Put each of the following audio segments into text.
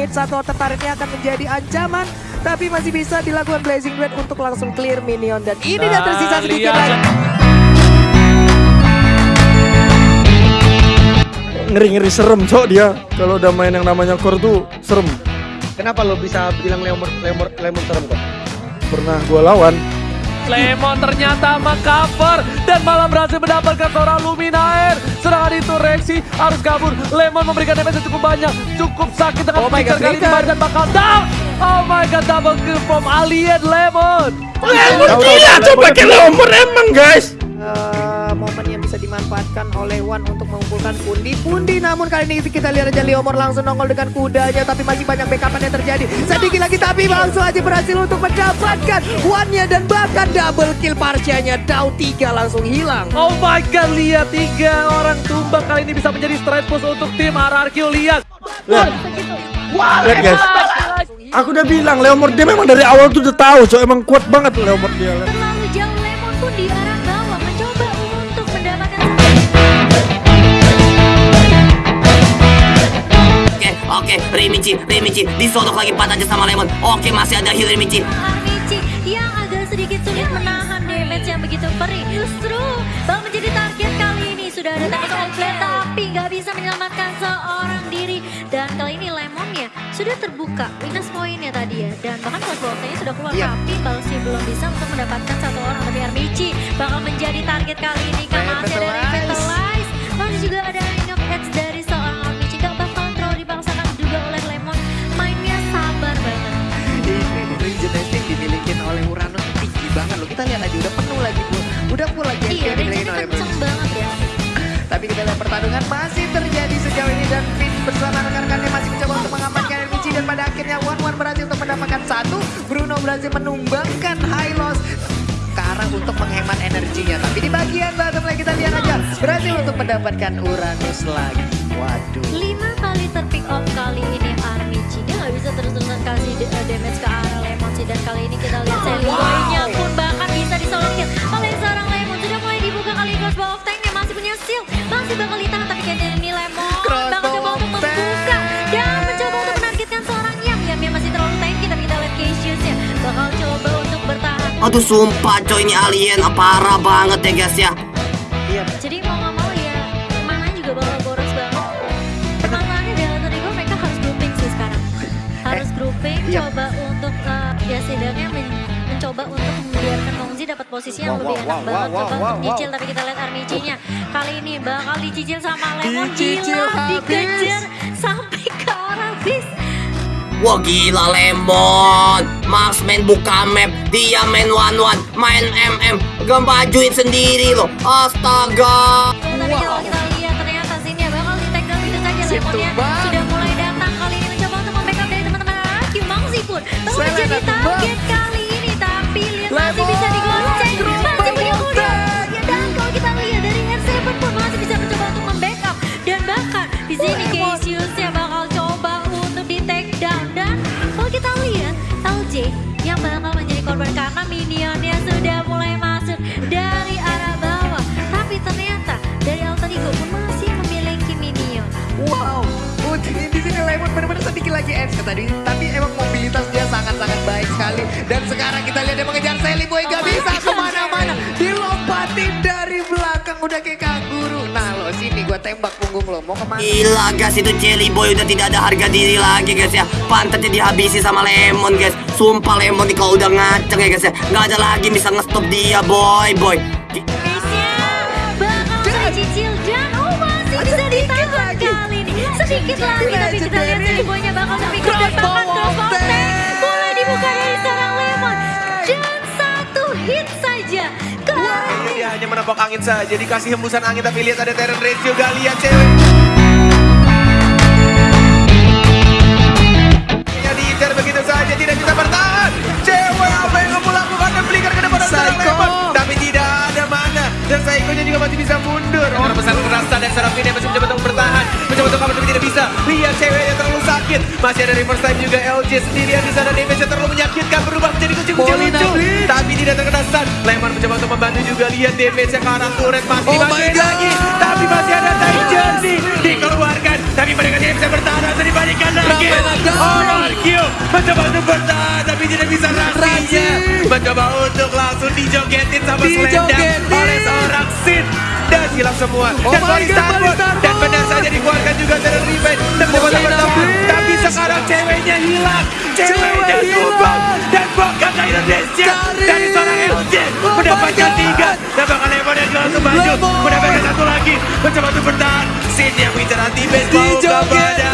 mid satu ini akan menjadi ancaman. Tapi masih bisa dilakukan Blazing Duet untuk langsung clear minion. Dan ini Nah, dan tersisa sedikit lihat. lagi. Ngeri-ngeri serem cok dia. Kalau udah main yang namanya core tuh serem. Kenapa lo bisa bilang lemon lemon lemon serem kok? Pernah gua lawan. Lemon ternyata mengcover dan malah berhasil mendapatkan seorang Luminaire. Serangan itu Rexy harus kabur. Lemon memberikan damage yang cukup banyak. Cukup sakit dengan Oh my God, flicker kali ini dan bakal down. Oh my god, double kill from Alien Lemon. Lemon gila cok pakai lemon emang guys. Dimanfaatkan oleh Wan untuk mengumpulkan pundi-pundi. Namun kali ini kita lihat aja Leomor langsung nongol dengan kudanya tapi masih banyak backupan yang terjadi. Sedikit lagi tapi langsung aja berhasil untuk mendapatkan Wannya dan bahkan double kill Parsianya Dao 3 langsung hilang. Oh my god, lihat tiga orang tumbang. Kali ini bisa menjadi straight push untuk tim RRQ. Lihat. Lihat. Guys. Aku udah bilang Leomord dia memang dari awal tuh udah tahu. Cok emang kuat banget Leomord dia. Terlalu jauh Lemon pun di Oke, Rimichi, Rimichi, disodok lagi empat aja sama Lemon. Oke, masih ada heal Rimichi. Armici yang agak sedikit sulit menahan damage yang begitu perih. Justru Bang menjadi target kali ini sudah ada target outlet tapi nggak bisa menyelamatkan seorang diri. Dan kali ini Lemonnya sudah terbuka weakness pointnya tadi ya. Dan bahkan close boxnya sudah keluar Iya. tapi Balsi belum bisa untuk mendapatkan satu orang. Tapi Armici bakal menjadi target kali ini karena masih ada. Revitalize. Masih juga ada pertarungan masih terjadi sejauh ini dan Finn bersama rekan-rekannya masih mencoba untuk mengamankan Michi dan pada akhirnya Wan Wan berhasil untuk mendapatkan satu. Bruno berhasil menumbangkan high loss arah untuk menghemat energinya. Tapi di bagian bottom lane kita lihat aja berhasil untuk mendapatkan Uranus lagi. Waduh. Lima kali terpick off kali ini Armici. Dia nggak bisa terus-terusan kasih uh, damage ke arah Lemon sih. Dan kali ini kita lihat Aduh, sumpah coy ini alien ah, parah banget ya guys ya. Iya. Jadi mau nggak mau ya mana juga bakal boros banget. Permasalahannya di Alter Ego mereka harus grouping sih sekarang. Harus grouping, iya. coba untuk eh, ya setidaknya men- mencoba untuk membiarkan Mongzi dapat posisi yang lebih enak banget. Coba untuk nyicil tapi kita lihat Armici-nya kali ini bakal dicicil sama Lemon Dicicil gila habis. dikejar sampai ke arah bis. Wah gila Lemon. Max main buka map, dia main one one, main MM, gak bajuin sendiri loh. Astaga. Tapi kalau kita lihat ternyata sini bakal di take down itu saja Lemonnya sudah mulai datang kali ini mencoba untuk membackup dari teman-teman RRQ Mangsi pun menjadi tumbang. target bakal menjadi korban karena minionnya sudah mulai masuk dari arah bawah. Tapi ternyata dari Alter Ego pun masih memiliki minion. Wow, Putri di sini Lemon benar-benar sedikit lagi edge tadi, tapi emang mobilitas dia sangat-sangat baik sekali. Dan sekarang kita lihat dia mengejar Sally tembak punggung lo, mau ke mana? Gila guys itu Jelly Boy udah tidak ada harga diri lagi guys ya. Pantatnya dihabisi sama Lemon guys. Sumpah Lemon nih kalau udah ngaceng ya guys ya. Gak ada lagi bisa ngestop dia boy boy. Bakal dicicil dan masih Ada bisa sedikit ditahan lagi. kali ini. Sedikit lagi tapi kita lihat. Sally Boy-nya bakal terpick up dan bahkan Crossbow menepok angin saja, dikasih hembusan angin tapi lihat ada Terran Ratio, gak lihat cewek. masih mencoba untuk bertahan. Mencoba untuk kamar tapi tidak bisa. Lihat ceweknya terlalu sakit. Masih ada reverse time juga LG sendirian di sana. Damage terlalu menyakitkan berubah menjadi kucing-kucing lucu. Tapi tidak terkena stun. Lemon mencoba untuk membantu juga. Lihat damage yang ke arah turret masih oh masukin lagi. Tapi masih ada time jersey dikeluarkan. Tapi mereka tidak bisa bertahan. Harus dibalikan lagi. Oral oh, Q mencoba untuk bertahan tapi tidak bisa rasinya. Mencoba untuk langsung dijogetin sama Slendang hilang semua. Oh dan my Bali God, Starboard Bali Starboard. dan benar saja dikeluarkan juga dari revenge dan habis. tapi sekarang ceweknya hilang. Cewek ceweknya hilang. dan Bokata Indonesia. Dari seorang LJ Oh mendapatkan tiga. Dan bakal Lemon yang jual Lemon. mendapatkan satu lagi. Mencoba untuk bertahan. Sin yang bicara anti-base mau kepada.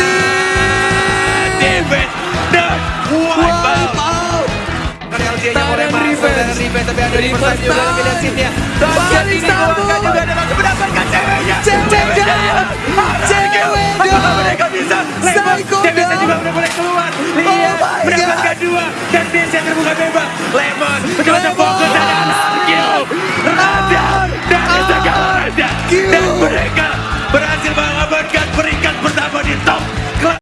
David dan wipe out masuk revenge. tapi ada Revenge reverse juga. Sinnya Indonesia terbuka bebas Lemon, kau tepuk